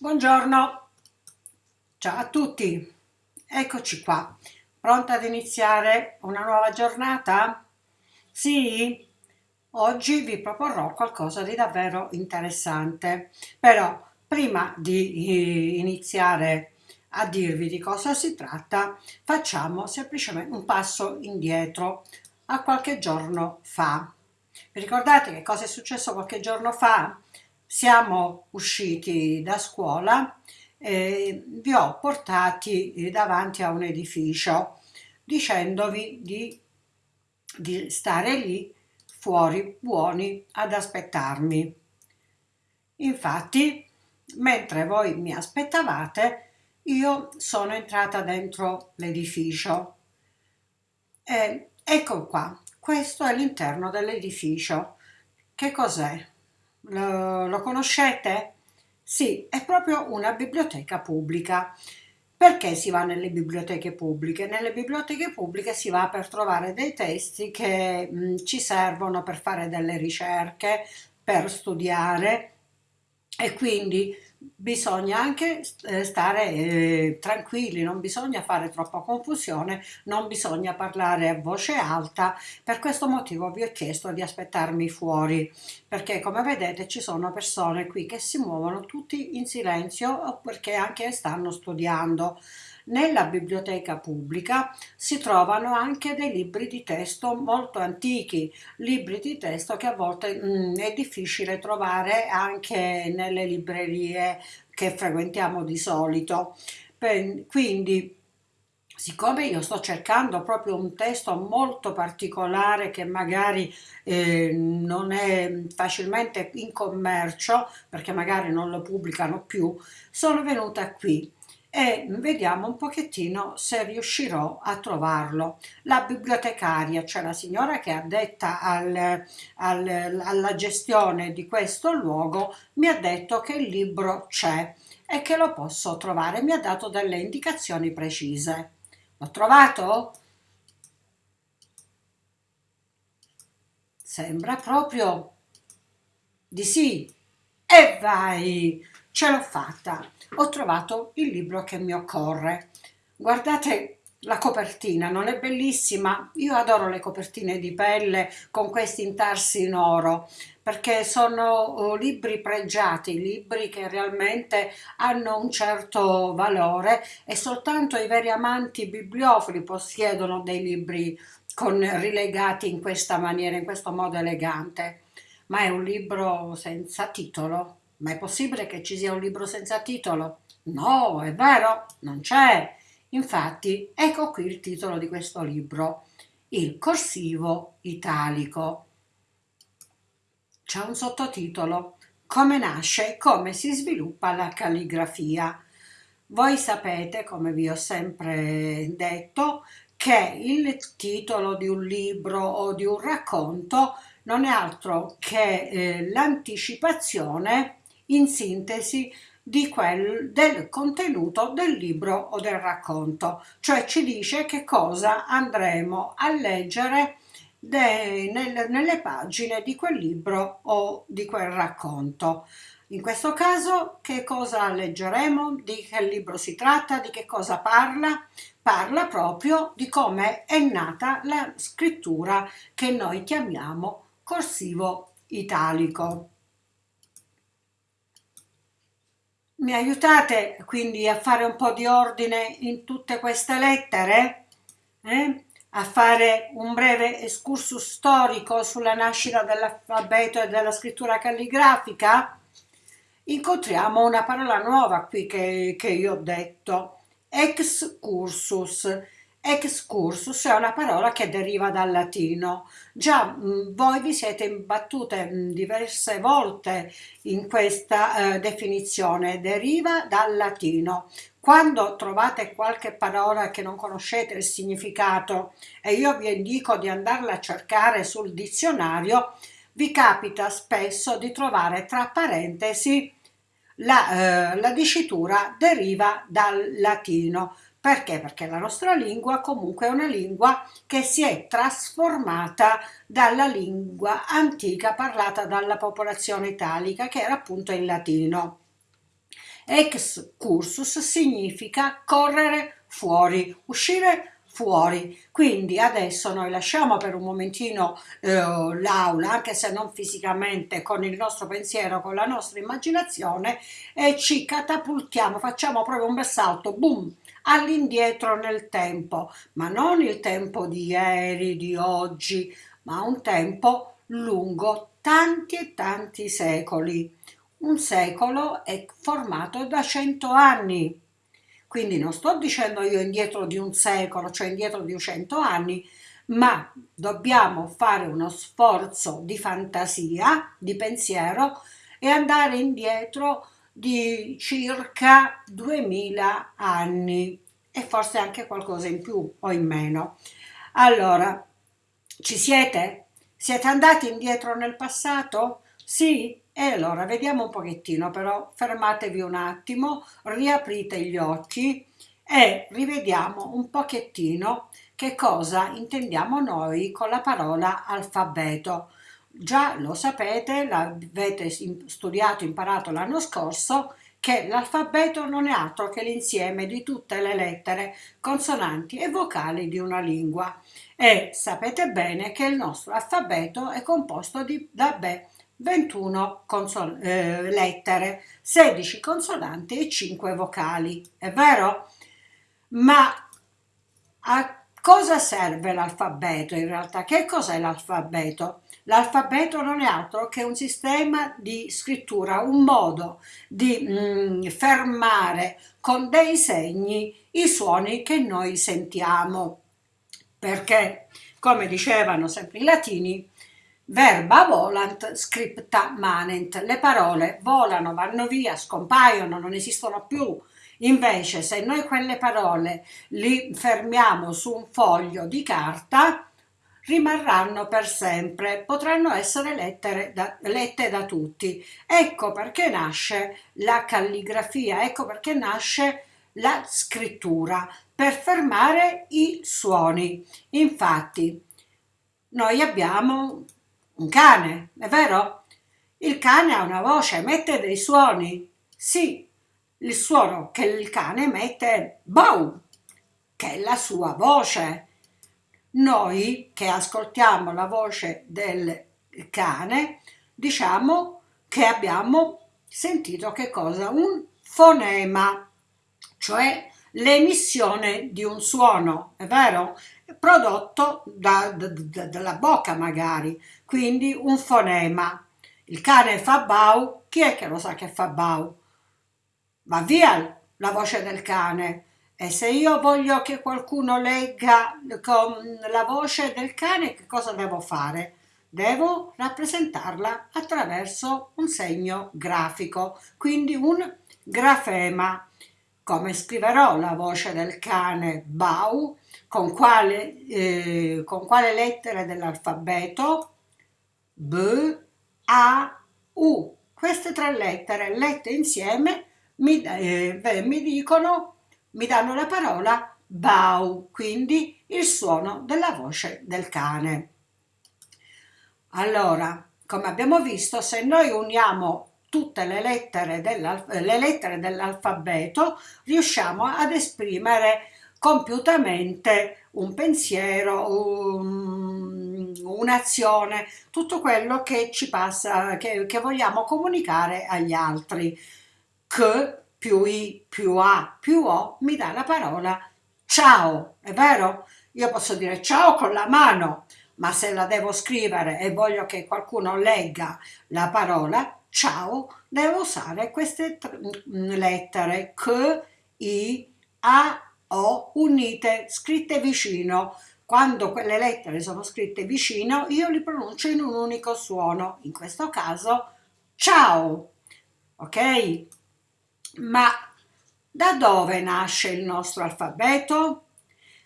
Buongiorno, ciao a tutti, eccoci qua, pronta ad iniziare una nuova giornata? Sì? Oggi vi proporrò qualcosa di davvero interessante, però prima di eh, iniziare a dirvi di cosa si tratta, facciamo semplicemente un passo indietro a qualche giorno fa. Vi ricordate che cosa è successo qualche giorno fa? Siamo usciti da scuola e vi ho portati davanti a un edificio dicendovi di, di stare lì fuori buoni ad aspettarmi. Infatti, mentre voi mi aspettavate, io sono entrata dentro l'edificio. E ecco qua, questo è l'interno dell'edificio. Che cos'è? Lo, lo conoscete? Sì, è proprio una biblioteca pubblica. Perché si va nelle biblioteche pubbliche? Nelle biblioteche pubbliche si va per trovare dei testi che mh, ci servono per fare delle ricerche, per studiare e quindi bisogna anche eh, stare eh, tranquilli, non bisogna fare troppa confusione, non bisogna parlare a voce alta, per questo motivo vi ho chiesto di aspettarmi fuori, perché come vedete ci sono persone qui che si muovono tutti in silenzio perché anche stanno studiando. Nella biblioteca pubblica si trovano anche dei libri di testo molto antichi, libri di testo che a volte mh, mm, è difficile trovare anche nelle librerie che frequentiamo di solito. Quindi siccome io sto cercando proprio un testo molto particolare che magari eh, non è facilmente in commercio perché magari non lo pubblicano più, sono venuta qui e vediamo un pochettino se riuscirò a trovarlo. La bibliotecaria, cioè la signora che è addetta al, al, alla gestione di questo luogo, mi ha detto che il libro c'è e che lo posso trovare. Mi ha dato delle indicazioni precise. L'ho trovato? Sembra proprio di sì. E vai! Ce l'ho fatta, ho trovato il libro che mi occorre. Guardate la copertina, non è bellissima? Io adoro le copertine di pelle con questi intarsi in oro perché sono oh, libri pregiati, libri che realmente hanno un certo valore e soltanto i veri amanti bibliofili possiedono dei libri con, rilegati in questa maniera, in questo modo elegante. Ma è un libro senza titolo, ma è possibile che ci sia un libro senza titolo? No, è vero, non c'è. Infatti, ecco qui il titolo di questo libro, Il corsivo italico. C'è un sottotitolo, Come nasce e come si sviluppa la calligrafia. Voi sapete, come vi ho sempre detto, che il titolo di un libro o di un racconto non è altro che eh, l'anticipazione in sintesi quel, del contenuto del libro o del racconto, cioè ci dice che cosa andremo a leggere de, nel, nelle pagine di quel libro o di quel racconto. In questo caso che cosa leggeremo? Di che libro si tratta? Di che cosa parla? Parla proprio di come è nata la scrittura che noi chiamiamo corsivo italico. Mi aiutate quindi a fare un po' di ordine in tutte queste lettere? Eh? A fare un breve excursus storico sulla nascita dell'alfabeto e della scrittura calligrafica? Incontriamo una parola nuova qui che, che io ho detto, excursus Excursus è una parola che deriva dal latino. Già mm, voi vi siete imbattute mm, diverse volte in questa eh, definizione, deriva dal latino. Quando trovate qualche parola che non conoscete il significato e io vi indico di andarla a cercare sul dizionario, vi capita spesso di trovare tra parentesi la, eh, la dicitura deriva dal latino perché? Perché la nostra lingua comunque è una lingua che si è trasformata dalla lingua antica parlata dalla popolazione italica che era appunto il latino. Ex cursus significa correre fuori, uscire fuori. Quindi adesso noi lasciamo per un momentino eh, l'aula, anche se non fisicamente, con il nostro pensiero, con la nostra immaginazione e ci catapultiamo, facciamo proprio un bel salto, boom, all'indietro nel tempo, ma non il tempo di ieri, di oggi, ma un tempo lungo tanti e tanti secoli. Un secolo è formato da cento anni, quindi non sto dicendo io indietro di un secolo, cioè indietro di cento anni, ma dobbiamo fare uno sforzo di fantasia, di pensiero e andare indietro di circa 2000 anni e forse anche qualcosa in più o in meno. Allora, ci siete? Siete andati indietro nel passato? Sì? E allora vediamo un pochettino, però fermatevi un attimo, riaprite gli occhi e rivediamo un pochettino che cosa intendiamo noi con la parola alfabeto. Già lo sapete, l'avete studiato, imparato l'anno scorso, che l'alfabeto non è altro che l'insieme di tutte le lettere, consonanti e vocali di una lingua. E sapete bene che il nostro alfabeto è composto di, da beh, 21 eh, lettere, 16 consonanti e 5 vocali, è vero? Ma a cosa serve l'alfabeto in realtà? Che cos'è l'alfabeto? L'alfabeto non è altro che un sistema di scrittura, un modo di mm, fermare con dei segni i suoni che noi sentiamo. Perché, come dicevano sempre i latini, Verba volant, scripta manent. Le parole volano, vanno via, scompaiono, non esistono più. Invece, se noi quelle parole li fermiamo su un foglio di carta, rimarranno per sempre, potranno essere da, lette da tutti. Ecco perché nasce la calligrafia, ecco perché nasce la scrittura, per fermare i suoni. Infatti, noi abbiamo un cane, è vero? Il cane ha una voce, emette dei suoni. Sì, il suono che il cane emette è bow, che è la sua voce. Noi che ascoltiamo la voce del cane diciamo che abbiamo sentito che cosa? Un fonema, cioè l'emissione di un suono, è vero? prodotto da, da, da, dalla bocca magari, quindi un fonema. Il cane fa bau, chi è che lo sa che fa bau? Va via la voce del cane. E se io voglio che qualcuno legga con la voce del cane, che cosa devo fare? Devo rappresentarla attraverso un segno grafico, quindi un grafema. Come scriverò la voce del cane Bau? Con quale, eh, con quale lettere dell'alfabeto? B, A, U. Queste tre lettere lette insieme mi, eh, mi dicono, mi danno la parola Bau, quindi il suono della voce del cane. Allora, come abbiamo visto, se noi uniamo tutte le lettere, dell'alfabeto, riusciamo ad esprimere compiutamente un pensiero, un, un'azione, tutto quello che ci passa, che, che vogliamo comunicare agli altri. Che più I più A più O mi dà la parola ciao, è vero? Io posso dire ciao con la mano, ma se la devo scrivere e voglio che qualcuno legga la parola ciao, devo usare queste lettere K, I, A, O unite, scritte vicino. Quando quelle lettere sono scritte vicino, io li pronuncio in un unico suono, in questo caso ciao, ok? Ma da dove nasce il nostro alfabeto?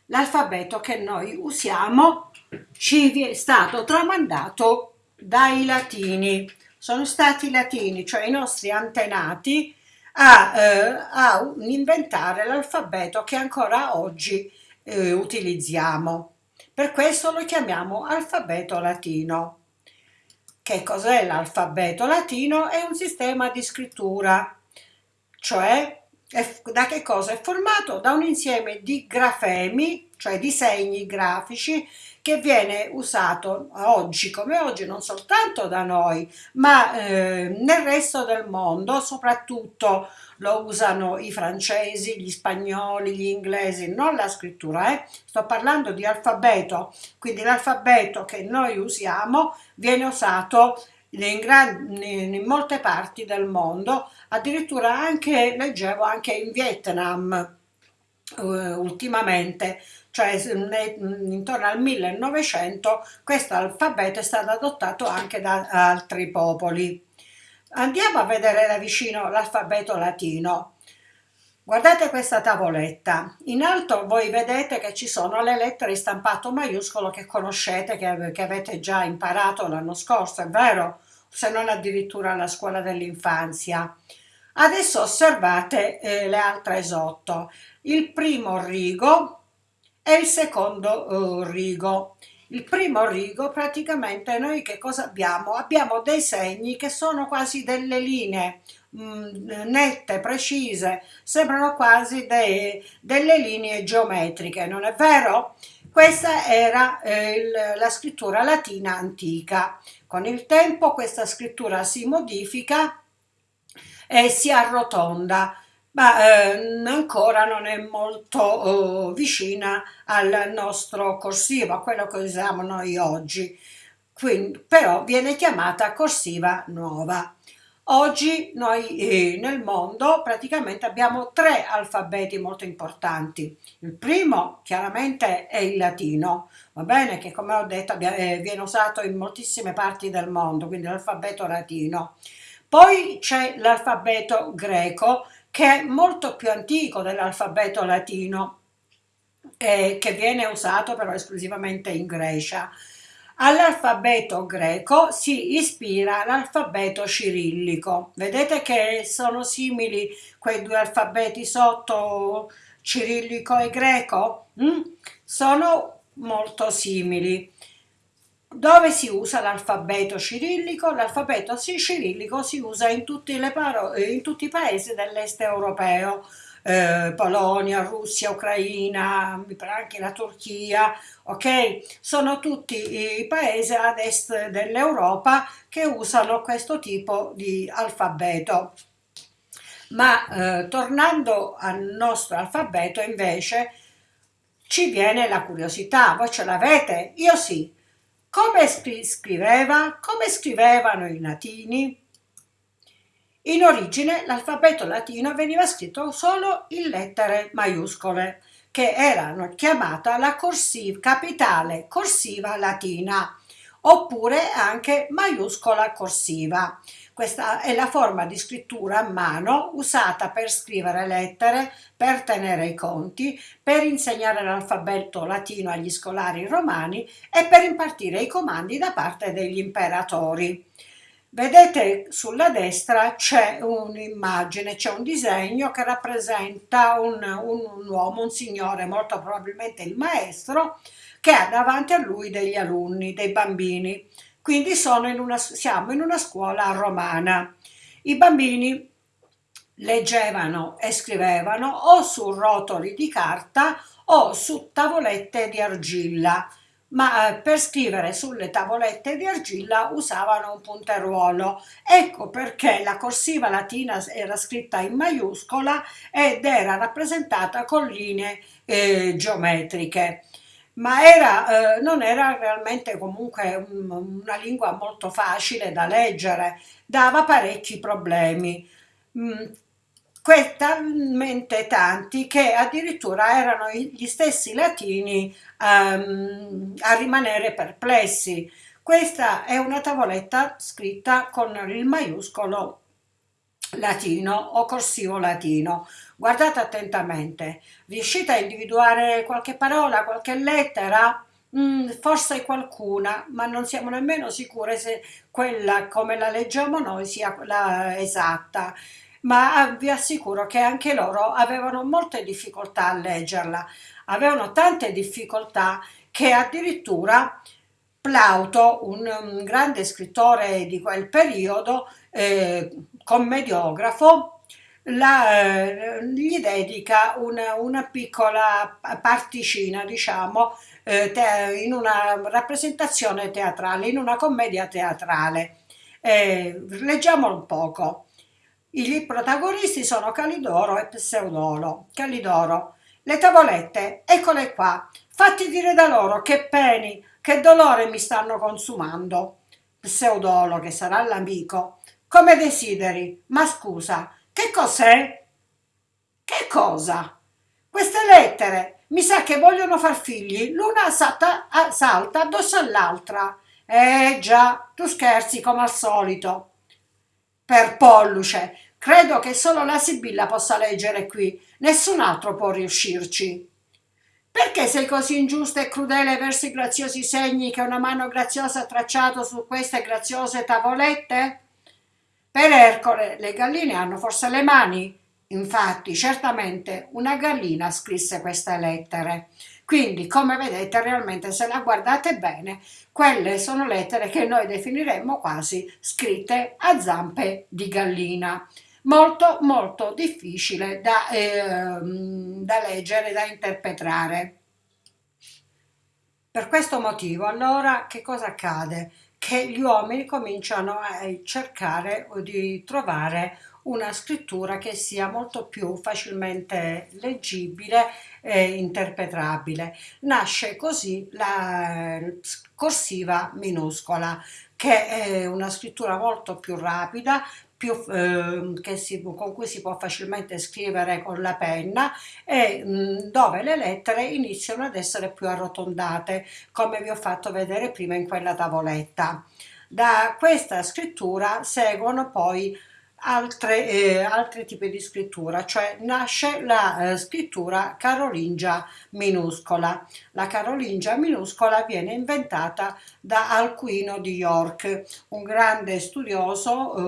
L'alfabeto che noi usiamo ci è stato tramandato dai latini sono stati i latini, cioè i nostri antenati, a, eh, a inventare l'alfabeto che ancora oggi eh, utilizziamo. Per questo lo chiamiamo alfabeto latino. Che cos'è l'alfabeto latino? È un sistema di scrittura cioè da che cosa è formato? Da un insieme di grafemi, cioè di segni grafici, che viene usato oggi come oggi non soltanto da noi, ma eh, nel resto del mondo, soprattutto lo usano i francesi, gli spagnoli, gli inglesi, non la scrittura, eh? sto parlando di alfabeto, quindi l'alfabeto che noi usiamo viene usato in, gran, in, molte parti del mondo, addirittura anche, leggevo, anche in Vietnam uh, ultimamente, cioè intorno al 1900 questo alfabeto è stato adottato anche da altri popoli. Andiamo a vedere da vicino l'alfabeto latino. Guardate questa tavoletta, in alto voi vedete che ci sono le lettere in stampato maiuscolo che conoscete, che, che avete già imparato l'anno scorso, è vero? Se non addirittura alla scuola dell'infanzia. Adesso osservate eh, le altre sotto. Il primo rigo e il secondo uh, rigo. Il primo rigo praticamente noi che cosa abbiamo? Abbiamo dei segni che sono quasi delle linee mh, mm, nette, precise, sembrano quasi dei, delle linee geometriche, non è vero? Questa era eh, il, la scrittura latina antica. Con il tempo questa scrittura si modifica e si arrotonda ma eh, ancora non è molto oh, vicina al nostro corsivo, a quello che usiamo noi oggi, Quindi, però viene chiamata corsiva nuova. Oggi noi eh, nel mondo praticamente abbiamo tre alfabeti molto importanti. Il primo chiaramente è il latino, va bene, che come ho detto eh, viene usato in moltissime parti del mondo, quindi l'alfabeto latino. Poi c'è l'alfabeto greco che è molto più antico dell'alfabeto latino, eh, che viene usato però esclusivamente in Grecia. All'alfabeto greco si ispira l'alfabeto cirillico. Vedete che sono simili quei due alfabeti sotto, cirillico e greco? Mm? Sono molto simili. Dove si usa l'alfabeto cirillico? L'alfabeto cirillico si usa in tutti, in tutti i paesi dell'est europeo, eh, Polonia, Russia, Ucraina, anche la Turchia, ok? Sono tutti i paesi ad est dell'Europa che usano questo tipo di alfabeto. Ma eh, tornando al nostro alfabeto invece ci viene la curiosità, voi ce l'avete? Io sì. Come scriveva? Come scrivevano i latini? In origine l'alfabeto latino veniva scritto solo in lettere maiuscole, che erano chiamata la corsiva, capitale corsiva latina, oppure anche maiuscola corsiva. Questa è la forma di scrittura a mano usata per scrivere lettere, per tenere i conti, per insegnare l'alfabeto latino agli scolari romani e per impartire i comandi da parte degli imperatori. Vedete sulla destra c'è un'immagine, c'è un disegno che rappresenta un, un, un, uomo, un signore, molto probabilmente il maestro, che ha davanti a lui degli alunni, dei bambini. Quindi in una, siamo in una scuola romana. I bambini leggevano e scrivevano o su rotoli di carta o su tavolette di argilla, ma eh, per scrivere sulle tavolette di argilla usavano un punteruolo. Ecco perché la corsiva latina era scritta in maiuscola ed era rappresentata con linee eh, geometriche ma era, eh, non era realmente comunque un, una lingua molto facile da leggere, dava parecchi problemi. Mm, talmente tanti che addirittura erano gli stessi latini um, a rimanere perplessi. Questa è una tavoletta scritta con il maiuscolo latino o corsivo latino. Guardate attentamente, riuscite a individuare qualche parola, qualche lettera? Mm, forse qualcuna, ma non siamo nemmeno sicure se quella come la leggiamo noi sia quella esatta. Ma vi assicuro che anche loro avevano molte difficoltà a leggerla, avevano tante difficoltà che addirittura Plauto, un, un grande scrittore di quel periodo, eh, commediografo, la, eh, gli dedica una, una, piccola particina, diciamo, eh, te, in una rappresentazione teatrale, in una commedia teatrale. Eh, leggiamolo un poco. I protagonisti sono Calidoro e Pseudolo. Calidoro, le tavolette, eccole qua, fatti dire da loro che peni, che dolore mi stanno consumando. Pseudolo, che sarà l'amico, come desideri, ma scusa, che cos'è? Che cosa? Queste lettere, mi sa che vogliono far figli, l'una salta, salta addosso all'altra. Eh già, tu scherzi come al solito. Per polluce, credo che solo la Sibilla possa leggere qui, nessun altro può riuscirci. Perché sei così ingiusta e crudele verso i graziosi segni che una mano graziosa ha tracciato su queste graziose tavolette? Per Ercole le galline hanno forse le mani? Infatti, certamente una gallina scrisse queste lettere. Quindi, come vedete, realmente se la guardate bene, quelle sono lettere che noi definiremmo quasi scritte a zampe di gallina. Molto, molto difficile da, eh, da leggere, da interpretare. Per questo motivo, allora, che cosa accade? Che gli uomini cominciano a cercare di trovare una scrittura che sia molto più facilmente leggibile e interpretabile. Nasce così la corsiva minuscola, che è una scrittura molto più rapida, più, eh, si, con cui si può facilmente scrivere con la penna e mh, dove le lettere iniziano ad essere più arrotondate, come vi ho fatto vedere prima in quella tavoletta. Da questa scrittura seguono poi altre, eh, altri tipi di scrittura, cioè nasce la eh, scrittura carolingia minuscola. La carolingia minuscola viene inventata da Alcuino di York, un grande studioso, eh,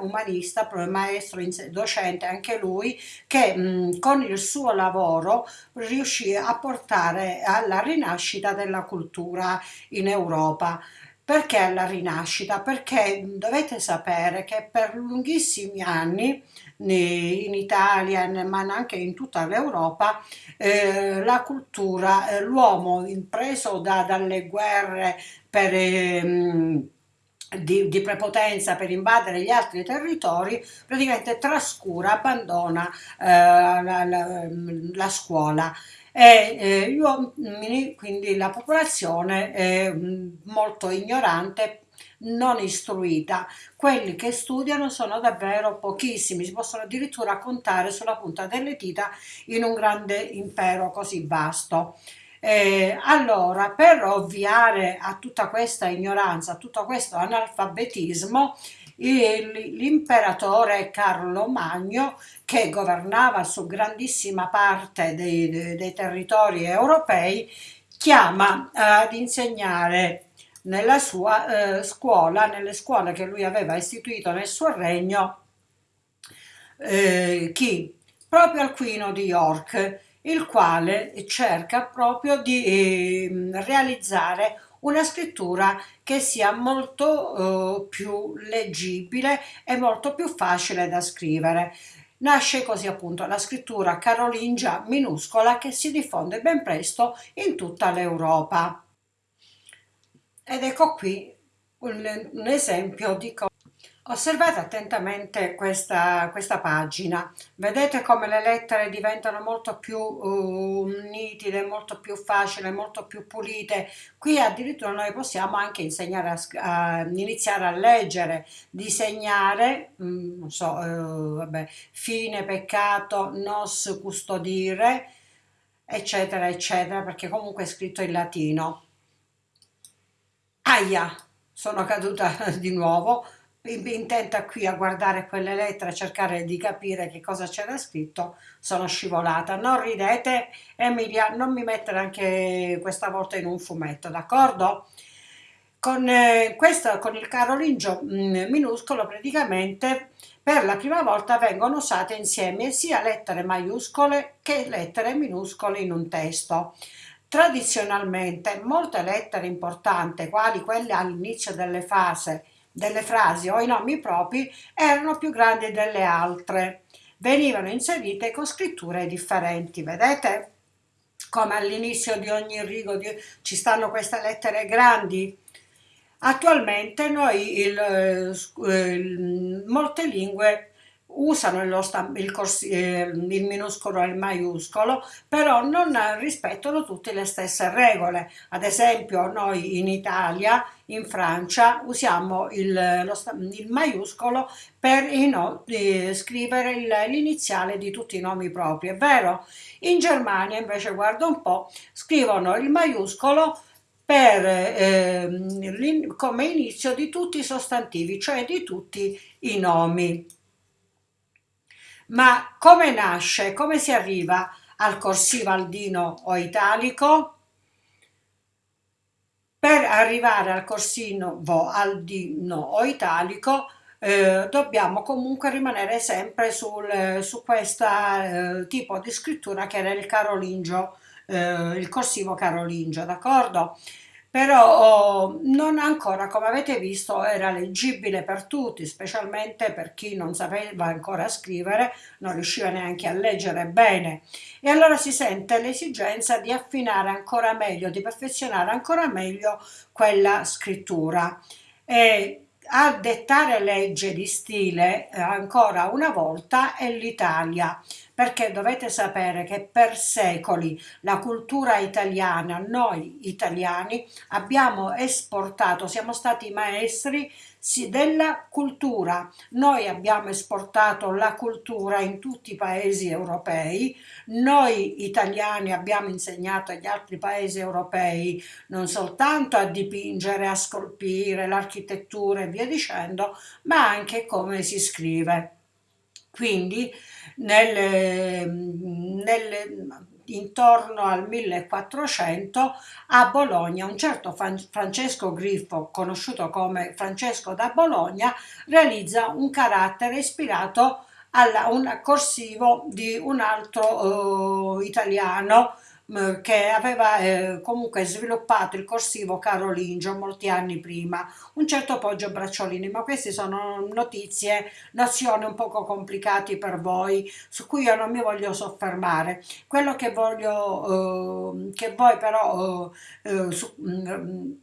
umanista, maestro, docente anche lui, che mh, con il suo lavoro riuscì a portare alla rinascita della cultura in Europa. Perché la rinascita? Perché dovete sapere che per lunghissimi anni in Italia ma anche in tutta l'Europa eh, la cultura, eh, l'uomo impreso da, dalle guerre per... Eh, di, di, prepotenza per invadere gli altri territori, praticamente trascura, abbandona eh, la, la, la, scuola e eh, uomini, quindi la popolazione è mm, molto ignorante non istruita. Quelli che studiano sono davvero pochissimi, si possono addirittura contare sulla punta delle dita in un grande impero così vasto. Eh, allora, per ovviare a tutta questa ignoranza, a tutto questo analfabetismo, l'imperatore Carlo Magno che governava su grandissima parte dei, dei, dei territori europei chiama ad insegnare nella sua eh, scuola, nelle scuole che lui aveva istituito nel suo regno, eh, chi? Proprio Alquino di York, il quale cerca proprio di eh, realizzare una scrittura che sia molto eh, più leggibile e molto più facile da scrivere. Nasce così appunto la scrittura carolingia minuscola che si diffonde ben presto in tutta l'Europa. Ed ecco qui un, un esempio di cosa Osservate attentamente questa, questa, pagina, vedete come le lettere diventano molto più uh, nitide, molto più facili, molto più pulite. Qui addirittura noi possiamo anche insegnare a, a iniziare a leggere, disegnare, um, non so, uh, vabbè, fine, peccato, nos custodire, eccetera, eccetera, perché comunque è scritto in latino. Aia, sono caduta di nuovo intenta qui a guardare quelle lettere, a cercare di capire che cosa c'era scritto, sono scivolata. Non ridete, Emilia, non mi mettere anche questa volta in un fumetto, d'accordo? Con, eh, questo, con il carolingio mm, minuscolo praticamente per la prima volta vengono usate insieme sia lettere maiuscole che lettere minuscole in un testo. Tradizionalmente molte lettere importanti, quali quelle all'inizio delle fasi delle frasi o i nomi propri erano più grandi delle altre. venivano inserite con scritture differenti, vedete? Come all'inizio di ogni rigo di, ci stanno queste lettere grandi. Attualmente noi il, eh, il, molte lingue usano il, il, corsi, eh, il, minuscolo e il maiuscolo, però non rispettano tutte le stesse regole. Ad esempio noi in Italia, in Francia, usiamo il, il maiuscolo per no, eh, scrivere l'iniziale di tutti i nomi propri, è vero? In Germania invece, guarda un po', scrivono il maiuscolo per, eh, come inizio di tutti i sostantivi, cioè di tutti i nomi. Ma come nasce, come si arriva al corsivo aldino o italico? Per arrivare al corsino aldino o italico eh, dobbiamo comunque rimanere sempre sul, su questo eh, tipo di scrittura che era il carolingio, eh, il corsivo carolingio, d'accordo? Però non ancora, come avete visto, era leggibile per tutti, specialmente per chi non sapeva ancora scrivere, non riusciva neanche a leggere bene. E allora si sente l'esigenza di affinare ancora meglio, di perfezionare ancora meglio quella scrittura. E a dettare legge di stile eh, ancora una volta è l'Italia perché dovete sapere che per secoli la cultura italiana, noi italiani, abbiamo esportato, siamo stati maestri della cultura. Noi abbiamo esportato la cultura in tutti i paesi europei, noi italiani abbiamo insegnato agli altri paesi europei non soltanto a dipingere, a scolpire, l'architettura e via dicendo, ma anche come si scrive. Quindi nel, nel, intorno al 1400 a Bologna un certo Francesco Griffo, conosciuto come Francesco da Bologna, realizza un carattere ispirato a un corsivo di un altro uh, italiano che aveva eh, comunque sviluppato il corsivo carolingio molti anni prima, un certo Poggio Bracciolini, ma queste sono notizie, nozioni un poco complicate per voi, su cui io non mi voglio soffermare. Quello che voglio eh, che voi però eh, su, mh,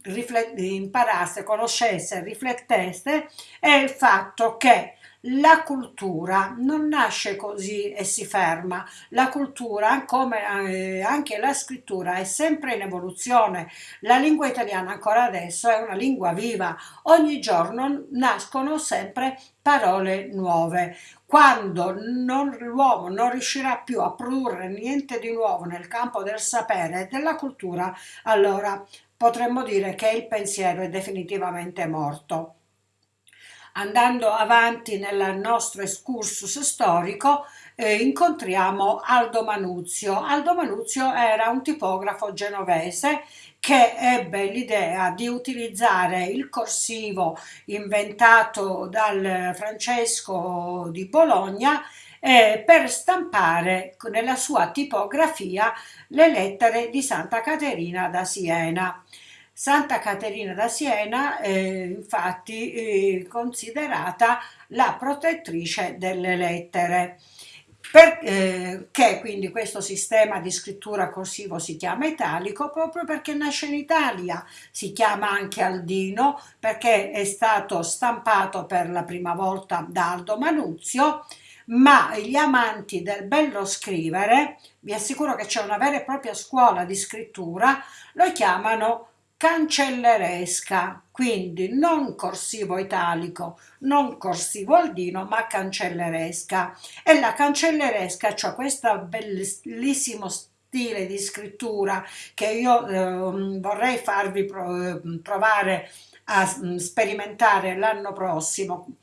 imparaste, conoscesse, rifletteste, è il fatto che la cultura non nasce così e si ferma, la cultura come eh, anche la scrittura è sempre in evoluzione, la lingua italiana ancora adesso è una lingua viva, ogni giorno nascono sempre parole nuove. Quando l'uomo non riuscirà più a produrre niente di nuovo nel campo del sapere e della cultura, allora potremmo dire che il pensiero è definitivamente morto. Andando avanti nel nostro excursus storico eh, incontriamo Aldo Manuzio. Aldo Manuzio era un tipografo genovese che ebbe l'idea di utilizzare il corsivo inventato dal Francesco di Bologna eh, per stampare nella sua tipografia le lettere di Santa Caterina da Siena. Santa Caterina da Siena eh, infatti eh, considerata la protettrice delle lettere. Perché eh, quindi questo sistema di scrittura corsivo si chiama italico? Proprio perché nasce in Italia, si chiama anche Aldino perché è stato stampato per la prima volta da Aldo Manuzio, ma gli amanti del bello scrivere, vi assicuro che c'è una vera e propria scuola di scrittura, lo chiamano cancelleresca, quindi non corsivo italico, non corsivo aldino, ma cancelleresca. E la cancelleresca, cioè questo bellissimo stile di scrittura che io eh, vorrei farvi provare a sperimentare l'anno prossimo,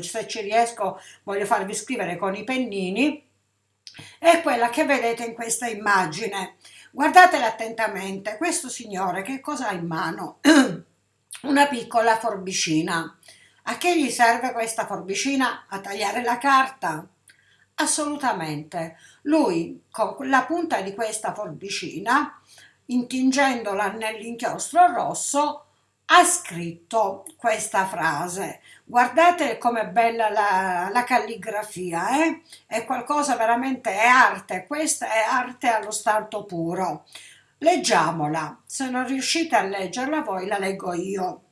se ci riesco voglio farvi scrivere con i pennini, è quella che vedete in questa immagine. Guardatela attentamente, questo signore che cosa ha in mano? Una piccola forbicina. A che gli serve questa forbicina? A tagliare la carta? Assolutamente. Lui con la punta di questa forbicina, intingendola nell'inchiostro rosso, ha scritto questa frase. Guardate com'è bella la, la calligrafia, eh? è qualcosa veramente, è arte, questa è arte allo stato puro. Leggiamola, se non riuscite a leggerla voi la leggo io.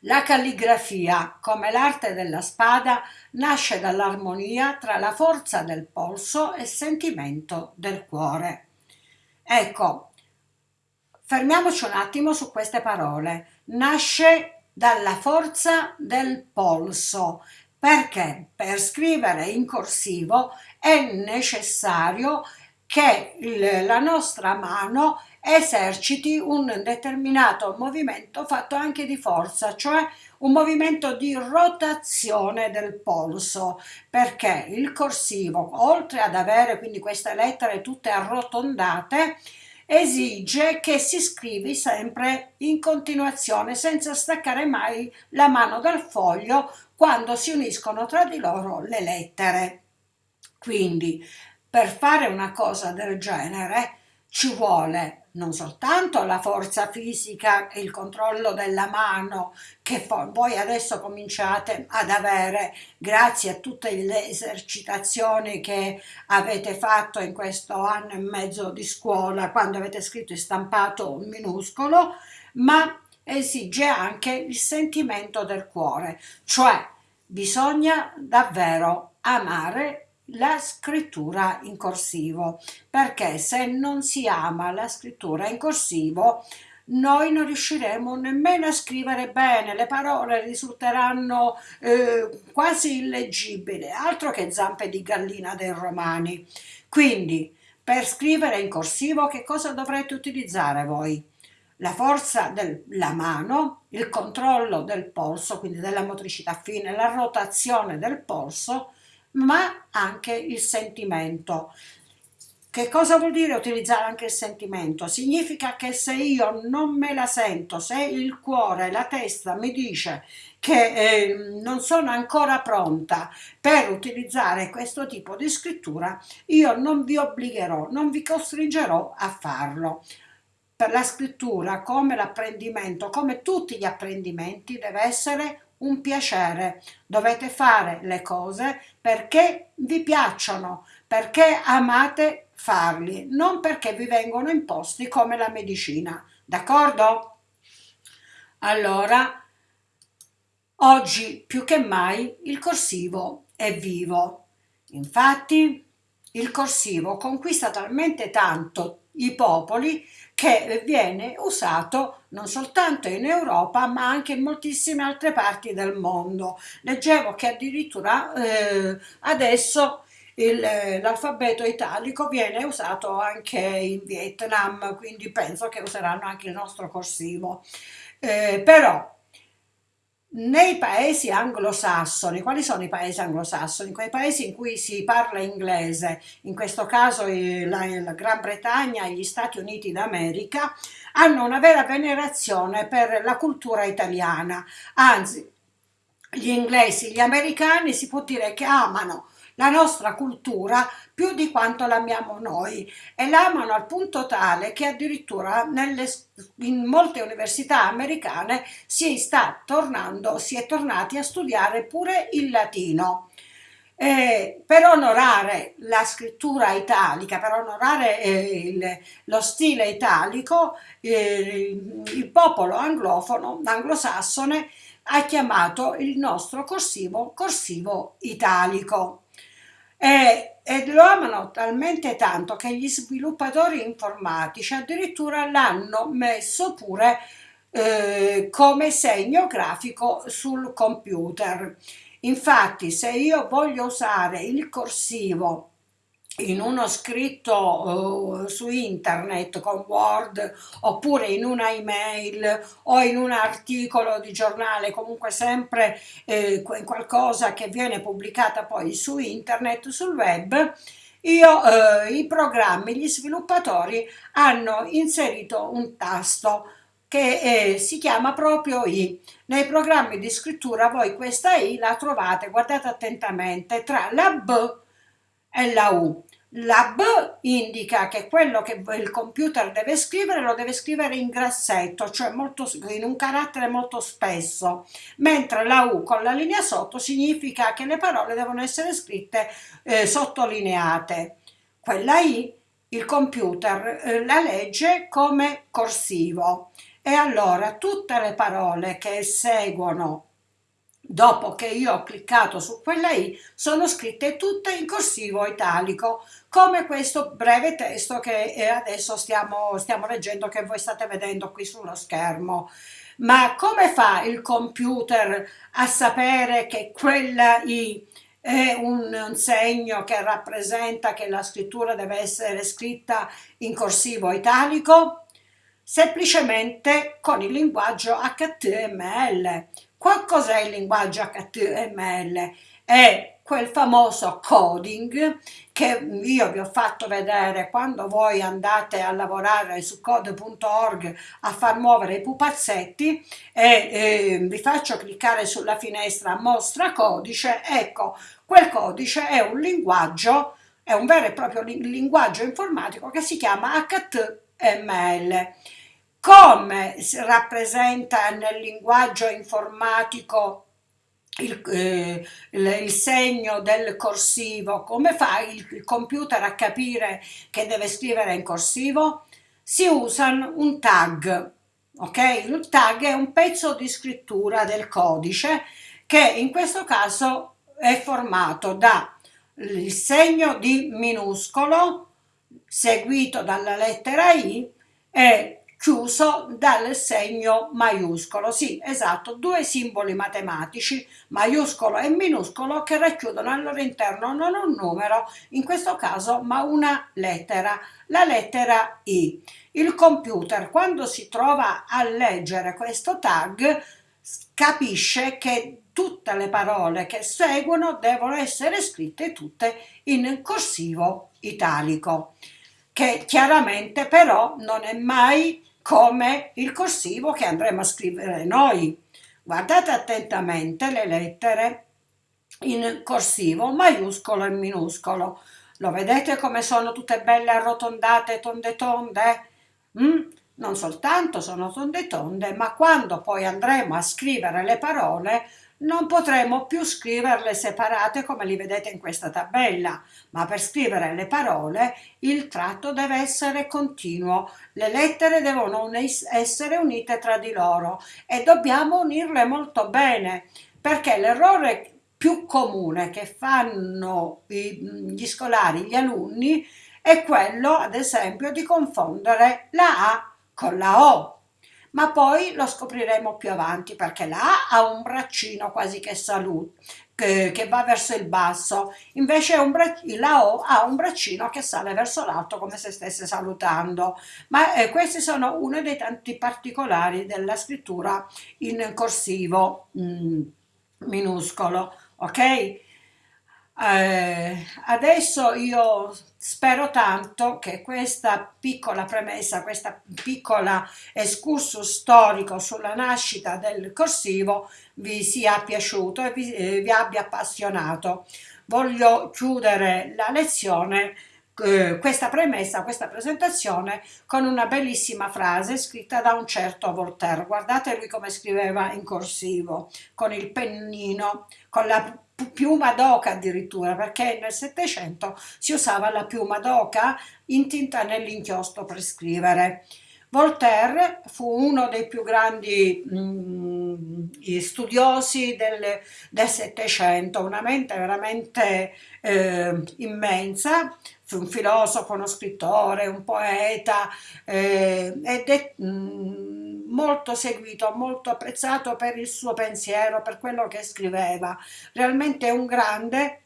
La calligrafia, come l'arte della spada, nasce dall'armonia tra la forza del polso e il sentimento del cuore. Ecco, fermiamoci un attimo su queste parole. Nasce dalla forza del polso, perché? Per scrivere in corsivo è necessario che la nostra mano eserciti un determinato movimento fatto anche di forza, cioè un movimento di rotazione del polso, perché il corsivo, oltre ad avere quindi queste lettere tutte arrotondate, esige che si scrivi sempre in continuazione senza staccare mai la mano dal foglio quando si uniscono tra di loro le lettere. Quindi per fare una cosa del genere ci vuole non soltanto la forza fisica e il controllo della mano che voi adesso cominciate ad avere grazie a tutte le esercitazioni che avete fatto in questo anno e mezzo di scuola quando avete scritto e stampato un minuscolo, ma esige anche il sentimento del cuore, cioè bisogna davvero amare la scrittura in corsivo perché se non si ama la scrittura in corsivo noi non riusciremo nemmeno a scrivere bene, le parole risulteranno eh, quasi illeggibili, altro che zampe di gallina dei romani. Quindi, per scrivere in corsivo che cosa dovrete utilizzare voi? La forza della mano, il controllo del polso, quindi della motricità fine, la rotazione del polso, ma anche il sentimento. Che cosa vuol dire utilizzare anche il sentimento? Significa che se io non me la sento, se il cuore, la testa mi dice che eh, non sono ancora pronta per utilizzare questo tipo di scrittura, io non vi obbligherò, non vi costringerò a farlo. Per la scrittura, come l'apprendimento, come tutti gli apprendimenti, deve essere un piacere. Dovete fare le cose perché vi piacciono, perché amate farli, non perché vi vengono imposti come la medicina. D'accordo? Allora, oggi più che mai il corsivo è vivo. Infatti, il corsivo conquista talmente tanto i popoli che viene usato non soltanto in Europa ma anche in moltissime altre parti del mondo. Leggevo che addirittura eh, adesso l'alfabeto italico viene usato anche in Vietnam, quindi penso che useranno anche il nostro corsivo. Eh, però nei paesi anglosassoni, quali sono i paesi anglosassoni? Quei paesi in cui si parla inglese, in questo caso la, la Gran Bretagna e gli Stati Uniti d'America, hanno una vera venerazione per la cultura italiana, anzi gli inglesi, gli americani si può dire che amano la nostra cultura più di quanto l'amiamo noi e l'amano al punto tale che addirittura nelle, in molte università americane si sta tornando, si è tornati a studiare pure il latino. Eh, per onorare la scrittura italica, per onorare eh, il, lo stile italico, eh, il popolo anglofono, anglosassone, ha chiamato il nostro corsivo corsivo italico e, e lo amano talmente tanto che gli sviluppatori informatici addirittura l'hanno messo pure eh, come segno grafico sul computer. Infatti se io voglio usare il corsivo in uno scritto uh, su internet con Word oppure in una email o in un articolo di giornale, comunque sempre eh, qualcosa che viene pubblicata poi su internet, sul web, io, eh, i programmi, gli sviluppatori hanno inserito un tasto che eh, si chiama proprio I. Nei programmi di scrittura voi questa I la trovate, guardate attentamente, tra la B e la U. La B indica che quello che il computer deve scrivere lo deve scrivere in grassetto, cioè molto, in un carattere molto spesso, mentre la U con la linea sotto significa che le parole devono essere scritte eh, sottolineate. Quella I il computer eh, la legge come corsivo e allora tutte le parole che seguono dopo che io ho cliccato su quella i sono scritte tutte in corsivo italico come questo breve testo che eh, adesso stiamo, stiamo leggendo che voi state vedendo qui sullo schermo ma come fa il computer a sapere che quella i è un, un, segno che rappresenta che la scrittura deve essere scritta in corsivo italico? Semplicemente con il linguaggio HTML. Qualcos'è il linguaggio HTML? È quel famoso coding che io vi ho fatto vedere quando voi andate a lavorare su code.org a far muovere i pupazzetti e eh, vi faccio cliccare sulla finestra mostra codice, ecco, quel codice è un linguaggio, è un vero e proprio linguaggio informatico che si chiama HTML come si rappresenta nel linguaggio informatico il, eh, il, segno del corsivo, come fa il, il, computer a capire che deve scrivere in corsivo? Si usa un tag, ok? Il tag è un pezzo di scrittura del codice che in questo caso è formato da il segno di minuscolo seguito dalla lettera I e chiuso dal segno maiuscolo. Sì, esatto, due simboli matematici, maiuscolo e minuscolo, che racchiudono al loro interno non un numero, in questo caso, ma una lettera, la lettera I. Il computer, quando si trova a leggere questo tag, capisce che tutte le parole che seguono devono essere scritte tutte in corsivo italico, che chiaramente però non è mai come il corsivo che andremo a scrivere noi. Guardate attentamente le lettere in corsivo, maiuscolo e minuscolo. Lo vedete come sono tutte belle arrotondate, tonde tonde? Mm? Non soltanto sono tonde tonde, ma quando poi andremo a scrivere le parole non potremo più scriverle separate come li vedete in questa tabella, ma per scrivere le parole il tratto deve essere continuo, le lettere devono essere unite tra di loro e dobbiamo unirle molto bene, perché l'errore più comune che fanno gli scolari, gli alunni, è quello, ad esempio, di confondere la A con la O ma poi lo scopriremo più avanti perché A ha un braccino quasi che saluta, che, che, va verso il basso, invece la O ha un braccino che sale verso l'alto come se stesse salutando. Ma eh, questi sono uno dei tanti particolari della scrittura in corsivo mm, minuscolo, ok? Eh, adesso io spero tanto che questa piccola premessa, questa piccola excursus storico sulla nascita del corsivo vi sia piaciuto e vi, eh, vi abbia appassionato. Voglio chiudere la lezione eh, questa premessa, questa presentazione con una bellissima frase scritta da un certo Voltaire. Guardate lui come scriveva in corsivo, con il pennino, con la piuma d'oca addirittura, perché nel Settecento si usava la piuma d'oca intinta nell'inchiostro per scrivere. Voltaire fu uno dei più grandi mh, mm, studiosi del Settecento, una mente veramente eh, immensa, un filosofo, uno scrittore, un poeta eh, ed è mh, mm, molto seguito, molto apprezzato per il suo pensiero, per quello che scriveva. Realmente è un grande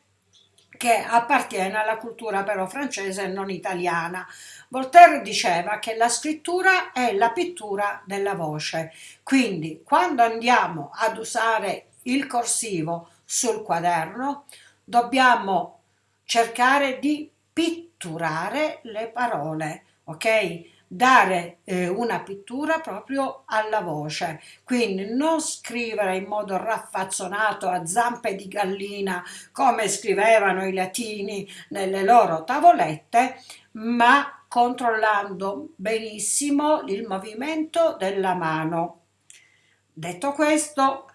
che appartiene alla cultura però francese e non italiana. Voltaire diceva che la scrittura è la pittura della voce, quindi quando andiamo ad usare il corsivo sul quaderno dobbiamo cercare di pitturare le parole, ok? dare eh, una pittura proprio alla voce, quindi non scrivere in modo raffazzonato a zampe di gallina come scrivevano i latini nelle loro tavolette, ma controllando benissimo il movimento della mano. Detto questo,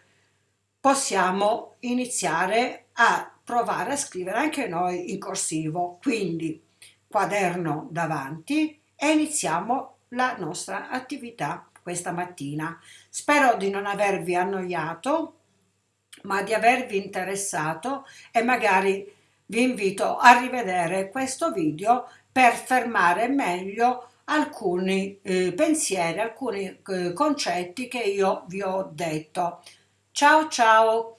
possiamo iniziare a provare a scrivere anche noi in corsivo, quindi quaderno davanti e iniziamo la nostra attività questa mattina. Spero di non avervi annoiato, ma di avervi interessato e magari vi invito a rivedere questo video per fermare meglio alcuni eh, pensieri, alcuni eh, concetti che io vi ho detto. Ciao ciao!